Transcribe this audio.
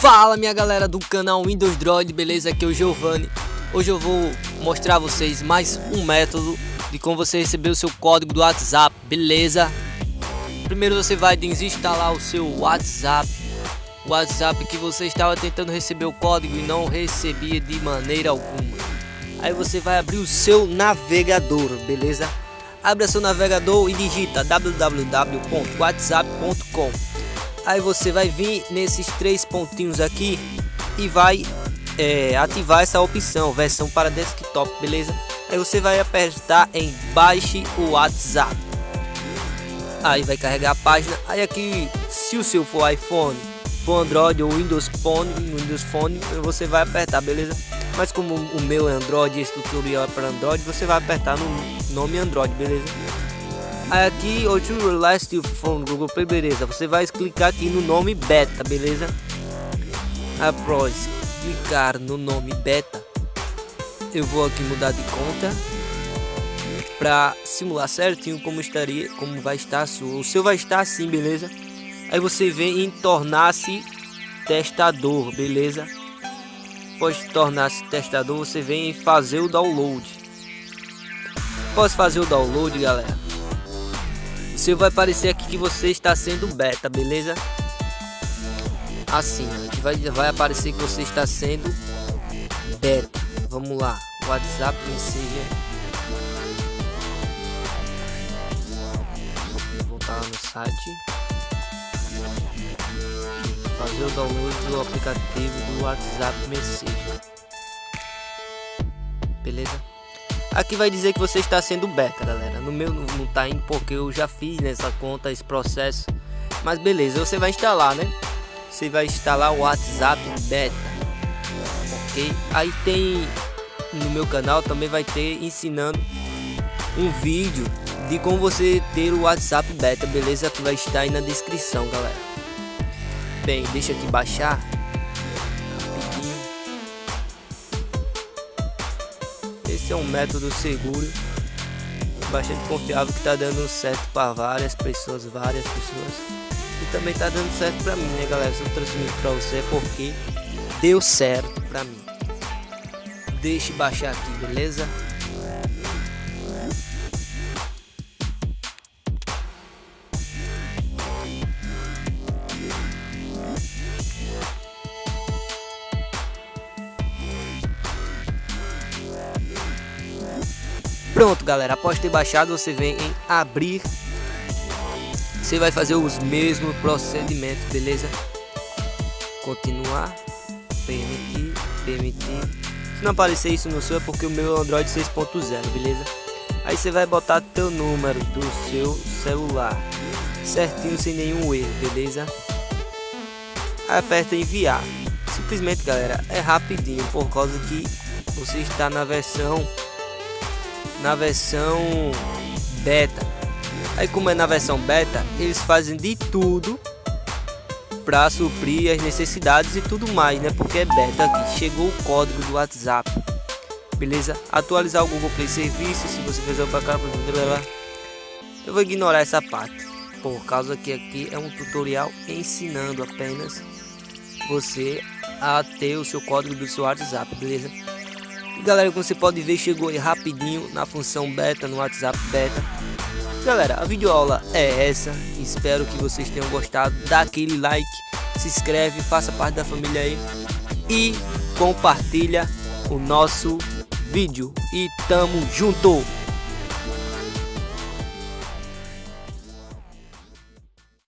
Fala minha galera do canal Windows Droid, beleza? Aqui é o Giovanni. Hoje eu vou mostrar a vocês mais um método de como você receber o seu código do WhatsApp, beleza? Primeiro você vai desinstalar o seu WhatsApp, o WhatsApp que você estava tentando receber o código e não recebia de maneira alguma. Aí você vai abrir o seu navegador, beleza? Abra seu navegador e digita www.whatsapp.com Aí você vai vir nesses três pontinhos aqui e vai é, ativar essa opção, versão para desktop, beleza? Aí você vai apertar em baixe o WhatsApp. Aí vai carregar a página. Aí aqui, se o seu for iPhone, for Android ou Windows Phone, Windows Phone, você vai apertar, beleza? Mas como o meu é Android, esse tutorial é para Android, você vai apertar no nome Android, beleza? Aqui, o to last phone Google Play, beleza. Você vai clicar aqui no nome beta, beleza? Após clicar no nome beta, eu vou aqui mudar de conta para simular certinho como estaria, como vai estar sua. O seu vai estar assim, beleza? Aí você vem em tornar-se testador, beleza? Após tornar-se testador, você vem em fazer o download. Após fazer o download, galera, você vai aparecer aqui que você está sendo beta, beleza? Assim, vai, vai aparecer que você está sendo beta. Vamos lá, WhatsApp Messenger. Vou voltar lá no site. Fazer o download do aplicativo do WhatsApp Messenger. Beleza? Aqui vai dizer que você está sendo beta, galera. No meu não tá indo porque eu já fiz nessa conta esse processo. Mas beleza, você vai instalar, né? Você vai instalar o WhatsApp beta. OK? Aí tem no meu canal também vai ter ensinando um vídeo de como você ter o WhatsApp beta, beleza? Que vai estar aí na descrição, galera. Bem, deixa aqui baixar Esse é um método seguro, bastante confiável que está dando certo para várias pessoas, várias pessoas. E também está dando certo para mim, né, galera? Se eu transmito para você é porque deu certo para mim. Deixe baixar aqui, beleza? Pronto, galera. Após ter baixado, você vem em abrir. Você vai fazer os mesmos procedimentos, beleza? Continuar, permitir, permitir. Se não aparecer isso no seu é porque o meu é Android 6.0, beleza? Aí você vai botar teu número do seu celular certinho sem nenhum erro, beleza? Aí aperta enviar. Simplesmente, galera, é rapidinho por causa que você está na versão na versão beta. Aí como é na versão beta, eles fazem de tudo para suprir as necessidades e tudo mais, né? Porque é beta aqui. Chegou o código do WhatsApp. Beleza? Atualizar o Google Play Serviço, se você fizer para cá, eu vou ignorar essa parte, por causa que aqui é um tutorial ensinando apenas você a ter o seu código do seu WhatsApp, beleza? E galera, como você pode ver, chegou aí rapidinho na função beta, no WhatsApp beta. Galera, a videoaula é essa. Espero que vocês tenham gostado. Dá aquele like, se inscreve, faça parte da família aí. E compartilha o nosso vídeo. E tamo junto!